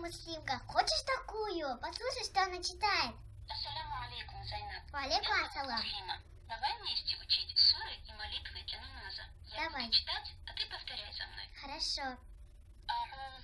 Муслимка. Хочешь такую? Послушай, что она читает. Ассаляму алейкум, Зайнаб. Валейкум ассалам. Давай вместе учить суры и молитвы для намаза. Я Давай. буду читать, а ты повторяй за мной. Хорошо.